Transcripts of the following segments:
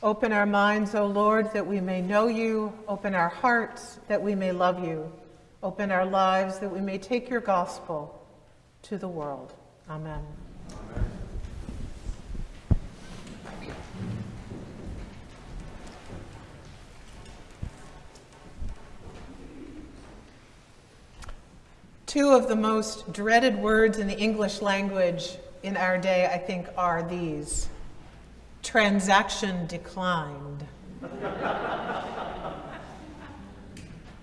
Open our minds, O Lord, that we may know you. Open our hearts that we may love you. Open our lives that we may take your gospel to the world. Amen. Two of the most dreaded words in the English language in our day, I think, are these transaction declined.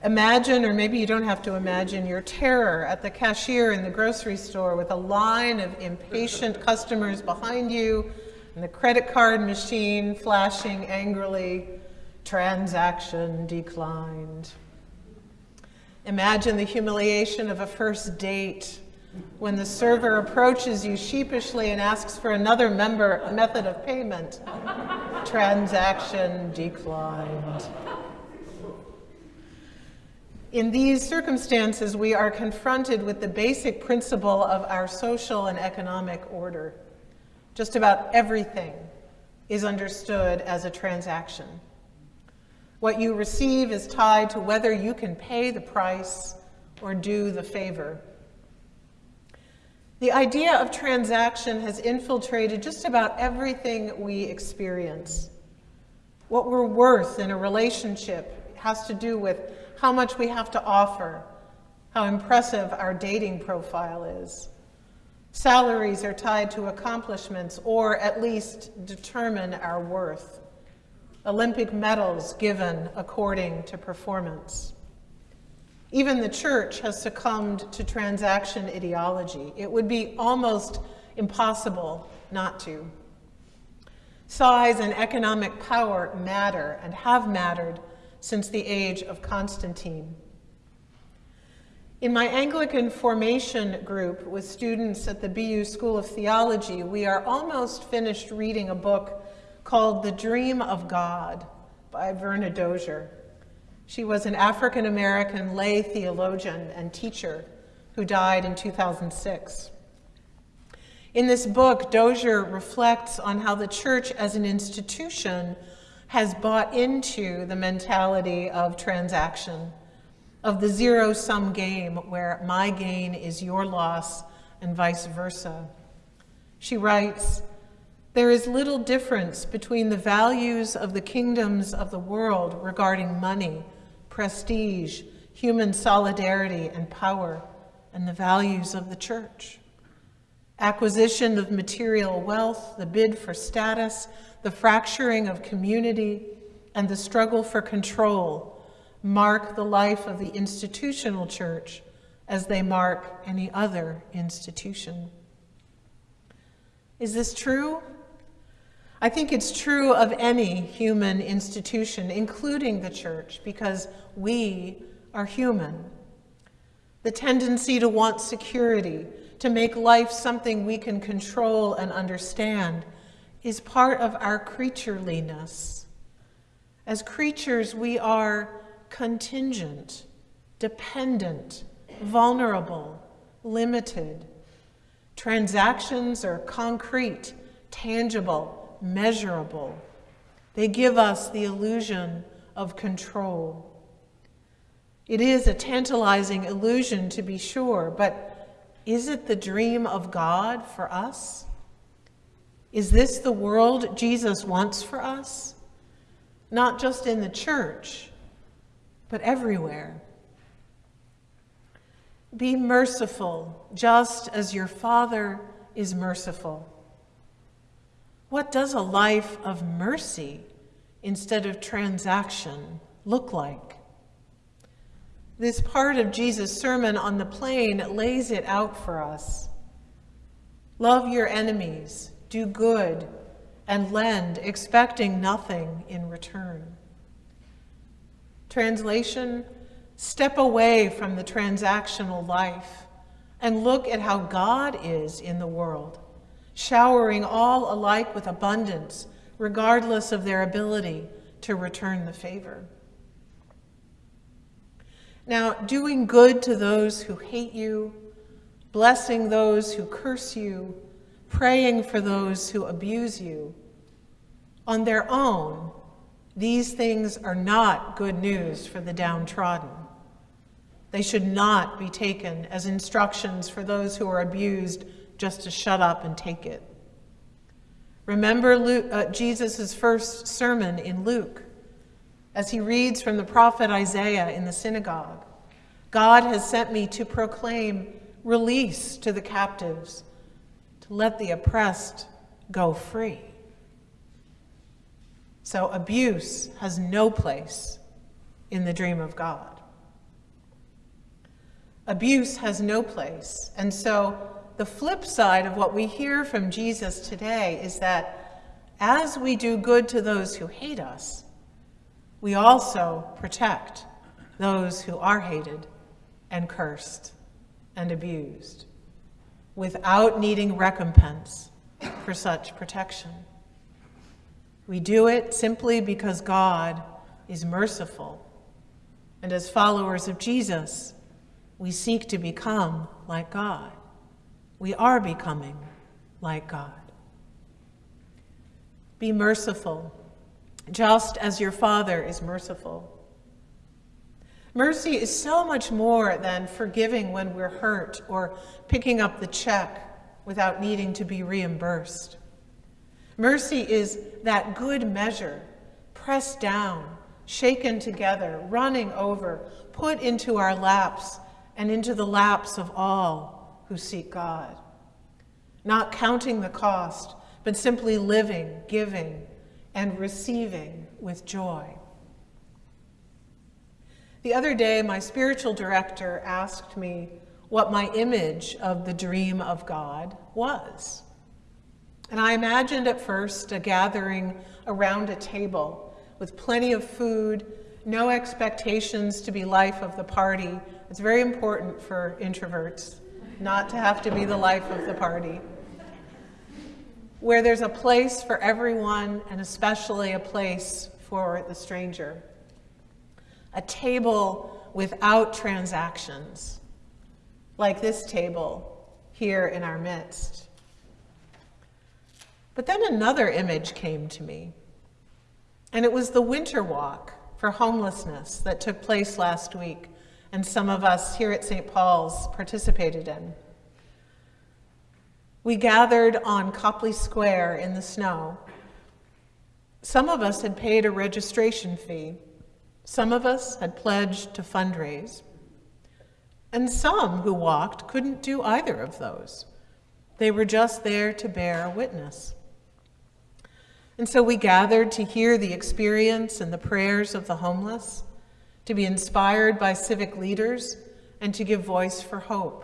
imagine, or maybe you don't have to imagine, your terror at the cashier in the grocery store with a line of impatient customers behind you and the credit card machine flashing angrily, transaction declined. Imagine the humiliation of a first date when the server approaches you sheepishly and asks for another member, method of payment. Transaction declined. In these circumstances, we are confronted with the basic principle of our social and economic order. Just about everything is understood as a transaction. What you receive is tied to whether you can pay the price or do the favor. The idea of transaction has infiltrated just about everything we experience. What we're worth in a relationship has to do with how much we have to offer, how impressive our dating profile is. Salaries are tied to accomplishments or at least determine our worth. Olympic medals given according to performance. Even the church has succumbed to transaction ideology. It would be almost impossible not to. Size and economic power matter and have mattered since the age of Constantine. In my Anglican formation group with students at the BU School of Theology, we are almost finished reading a book called The Dream of God by Verna Dozier. She was an African American lay theologian and teacher who died in 2006. In this book, Dozier reflects on how the church as an institution has bought into the mentality of transaction, of the zero sum game where my gain is your loss and vice versa. She writes, there is little difference between the values of the kingdoms of the world regarding money, prestige, human solidarity, and power, and the values of the church. Acquisition of material wealth, the bid for status, the fracturing of community, and the struggle for control mark the life of the institutional church as they mark any other institution. Is this true? I think it's true of any human institution, including the church, because we are human. The tendency to want security, to make life something we can control and understand, is part of our creatureliness. As creatures, we are contingent, dependent, vulnerable, limited. Transactions are concrete, tangible, measurable. They give us the illusion of control. It is a tantalizing illusion to be sure, but is it the dream of God for us? Is this the world Jesus wants for us? Not just in the church, but everywhere. Be merciful, just as your Father is merciful. What does a life of mercy instead of transaction look like? This part of Jesus' Sermon on the Plain lays it out for us. Love your enemies, do good, and lend, expecting nothing in return. Translation Step away from the transactional life and look at how God is in the world showering all alike with abundance, regardless of their ability to return the favor. Now, doing good to those who hate you, blessing those who curse you, praying for those who abuse you, On their own, these things are not good news for the downtrodden. They should not be taken as instructions for those who are abused just to shut up and take it. Remember uh, Jesus' first sermon in Luke as he reads from the prophet Isaiah in the synagogue God has sent me to proclaim release to the captives, to let the oppressed go free. So abuse has no place in the dream of God. Abuse has no place. And so the flip side of what we hear from Jesus today is that as we do good to those who hate us, we also protect those who are hated and cursed and abused without needing recompense for such protection. We do it simply because God is merciful. And as followers of Jesus, we seek to become like God. We are becoming like God. Be merciful, just as your Father is merciful. Mercy is so much more than forgiving when we're hurt or picking up the check without needing to be reimbursed. Mercy is that good measure, pressed down, shaken together, running over, put into our laps and into the laps of all who seek God. Not counting the cost, but simply living, giving, and receiving with joy. The other day, my spiritual director asked me what my image of the dream of God was. And I imagined at first a gathering around a table with plenty of food, no expectations to be life of the party. It's very important for introverts not to have to be the life of the party. Where there's a place for everyone and especially a place for the stranger a table without transactions, like this table here in our midst. But then another image came to me, and it was the winter walk for homelessness that took place last week, and some of us here at St. Paul's participated in. We gathered on Copley Square in the snow. Some of us had paid a registration fee, some of us had pledged to fundraise, and some who walked couldn't do either of those. They were just there to bear witness. And so we gathered to hear the experience and the prayers of the homeless, to be inspired by civic leaders, and to give voice for hope.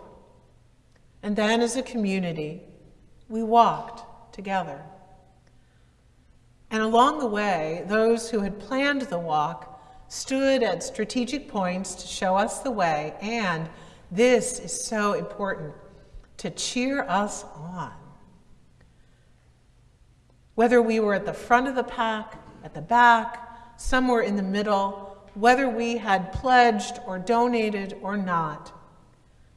And then as a community, we walked together. And along the way, those who had planned the walk stood at strategic points to show us the way, and this is so important, to cheer us on. Whether we were at the front of the pack, at the back, somewhere in the middle, whether we had pledged or donated or not,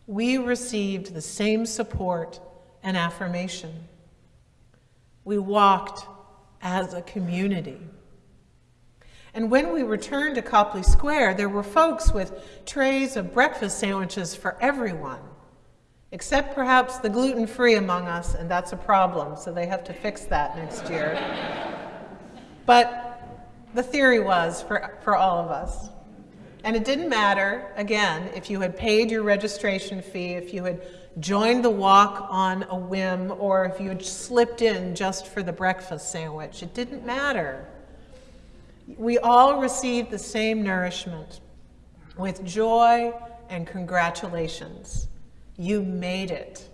we received the same support and affirmation. We walked as a community. And when we returned to Copley Square, there were folks with trays of breakfast sandwiches for everyone, except perhaps the gluten-free among us, and that's a problem, so they have to fix that next year. but the theory was for, for all of us. And it didn't matter, again, if you had paid your registration fee, if you had joined the walk on a whim, or if you had slipped in just for the breakfast sandwich. It didn't matter. We all received the same nourishment with joy and congratulations. You made it.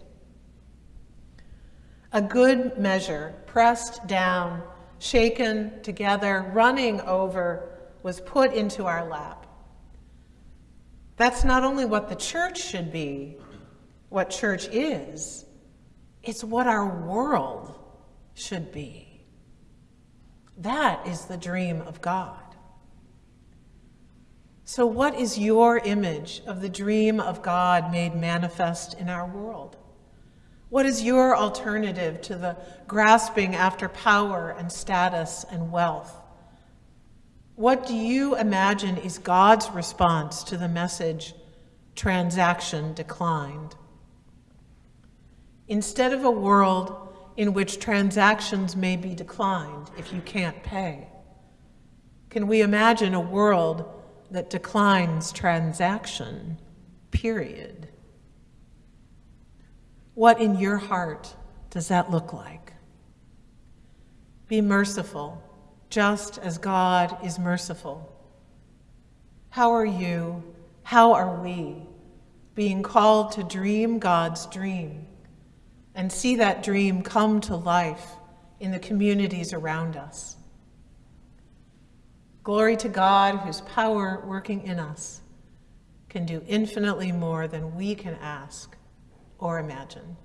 A good measure, pressed down, shaken together, running over, was put into our lap. That's not only what the church should be, what church is, it's what our world should be. That is the dream of God. So, what is your image of the dream of God made manifest in our world? What is your alternative to the grasping after power and status and wealth? What do you imagine is God's response to the message, transaction declined? Instead of a world in which transactions may be declined if you can't pay, can we imagine a world that declines transaction, period? What in your heart does that look like? Be merciful, just as God is merciful. How are you, how are we being called to dream God's dream and see that dream come to life in the communities around us? Glory to God, whose power working in us can do infinitely more than we can ask or imagine.